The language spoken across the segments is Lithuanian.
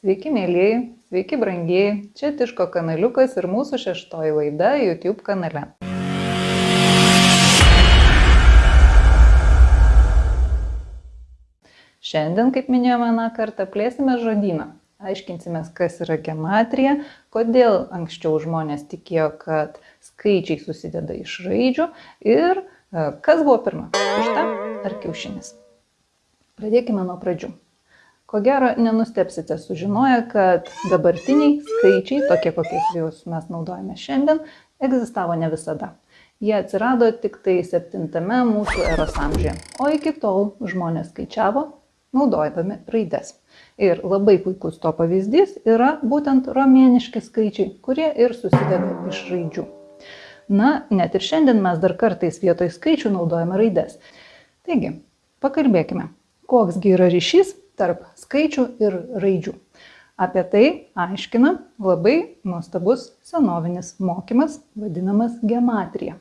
Sveiki, mėlyjei, sveiki, brangieji. Čia Tiško kanaliukas ir mūsų šeštoji laida YouTube kanale. Šiandien, kaip minėjome vieną kartą, plėsime žodyną. Aiškinsimės, kas yra gematrija, kodėl anksčiau žmonės tikėjo, kad skaičiai susideda iš raidžių ir e, kas buvo pirma - višta ar kiaušinis. Pradėkime nuo pradžių. Ko gero, nenustepsite sužinoję, kad dabartiniai skaičiai, tokie kokiais juos mes naudojame šiandien, egzistavo ne visada. Jie atsirado tik tai 7 mūsų eros amžiuje, o iki tol žmonės skaičiavo naudodami raides. Ir labai puikus to pavyzdys yra būtent romėniški skaičiai, kurie ir susideda iš raidžių. Na, net ir šiandien mes dar kartais vietoj skaičių naudojame raides. Taigi, pakalbėkime, koksgi yra ryšys tarp skaičių ir raidžių. Apie tai aiškina labai nuostabus senovinis mokymas, vadinamas gematrija.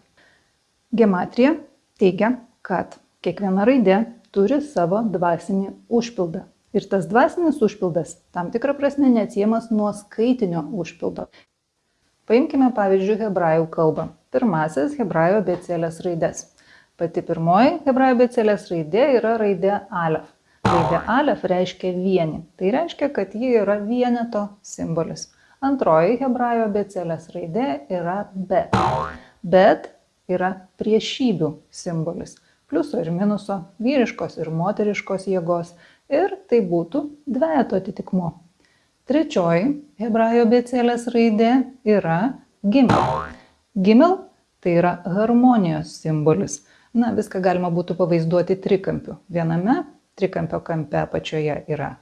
Gematrija teigia, kad kiekviena raidė turi savo dvasinį užpildą. Ir tas dvasinis užpildas tam tikrą prasme neatsiemas nuo skaitinio užpildo. Paimkime pavyzdžiui hebrajų kalbą. Pirmasis hebrajų abecėlės raidės. Pati pirmoji hebrajų abecėlės raidė yra raidė alef. Raidė alef reiškia vieni. Tai reiškia, kad ji yra vieneto simbolis. Antroji hebrajų abėcėlės raidė yra bet. Bet yra priešybių simbolis. Pliuso ir minuso, vyriškos ir moteriškos jėgos. Ir tai būtų dvejeto atitikmo. Trečioji hebrajų abėcėlės raidė yra gimel. Gimel tai yra harmonijos simbolis. Na, viską galima būtų pavaizduoti trikampiu. Viename trikampio kampe apačioje yra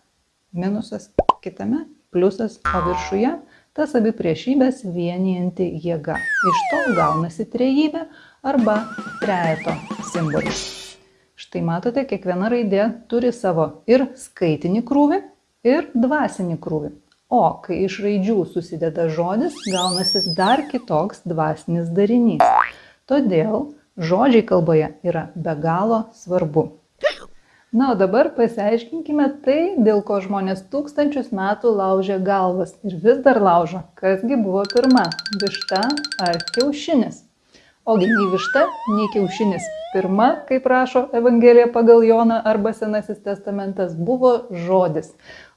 minusas, kitame pliusas, o viršuje tas abi priešybės vienijanti jėga. Iš to gaunasi trejybė arba trejeto simbolis. Štai matote, kiekviena raidė turi savo ir skaitinį krūvį, ir dvasinį krūvį. O kai iš raidžių susideda žodis, gaunasi dar kitoks dvasinis darinys. Todėl žodžiai kalboje yra be galo svarbu. Na, o dabar pasiaiškinkime tai, dėl ko žmonės tūkstančius metų laužė galvas ir vis dar laužo. Kasgi buvo pirma - višta ar kiaušinis? Ogi nei višta, nei kiaušinis. Pirma, kaip rašo Evangelija pagal Joną arba Senasis testamentas, buvo žodis.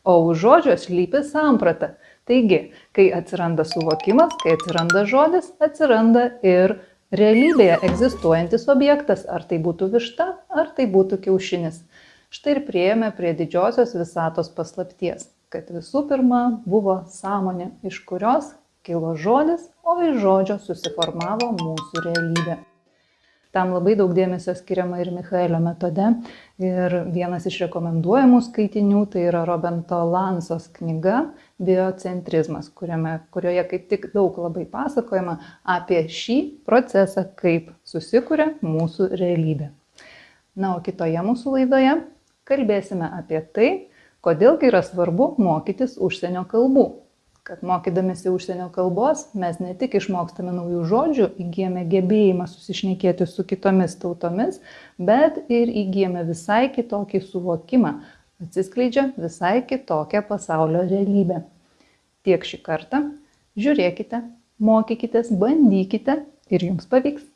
O už žodžio slypi samprata. Taigi, kai atsiranda suvokimas, kai atsiranda žodis, atsiranda ir realybėje egzistuojantis objektas, ar tai būtų višta, ar tai būtų kiaušinis. Štai ir prieėmė prie didžiosios visatos paslapties, kad visų pirma buvo sąmonė, iš kurios kilo žodis, o iš žodžio susiformavo mūsų realybė. Tam labai daug dėmesio skiriama ir Michaelio metode. Ir vienas iš rekomenduojamų skaitinių tai yra Robento Lansos knyga Biocentrizmas, kuriame, kurioje kaip tik daug labai pasakojama apie šį procesą, kaip susikuria mūsų realybė. Na, o kitoje mūsų laidoje kalbėsime apie tai, kodėlgi yra svarbu mokytis užsienio kalbų. Kad mokydamėsi užsienio kalbos mes ne tik išmokstame naujų žodžių, įgyjame gebėjimą susišnekėti su kitomis tautomis, bet ir įgyjame visai kitokį suvokimą, atsiskleidžia visai kitokia pasaulio realybė. Tiek šį kartą žiūrėkite, mokykitės, bandykite ir jums pavyks.